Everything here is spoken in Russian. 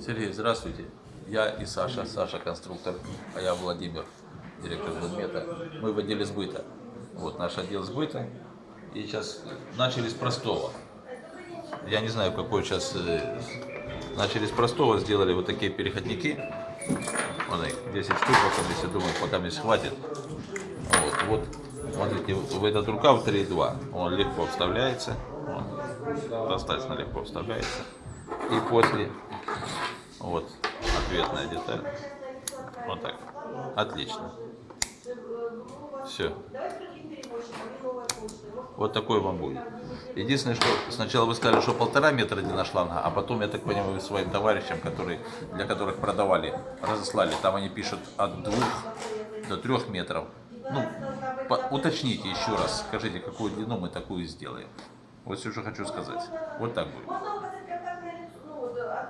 Сергей, здравствуйте. Я и Саша, Саша конструктор, а я Владимир, директор Гудмета. Мы в отделе сбыта. Вот наш отдел сбыта. И сейчас начали с простого. Я не знаю, какой сейчас... э, Начали с простого, сделали вот такие переходники. Вот их 10 штук, пока если думаю, пока мне хватит. Вот, вот, смотрите, в этот рукав 3,2. Он легко вставляется. Он достаточно легко вставляется. И после, вот, ответная деталь. Вот так. Отлично. Все. Вот такой вам будет. Единственное, что сначала вы сказали, что полтора метра длина шланга, а потом, я так понимаю, своим товарищам, которые, для которых продавали, разослали, там они пишут от двух до трех метров. Ну, по- уточните еще раз, скажите, какую длину мы такую сделаем. Вот все, что хочу сказать. Вот так будет.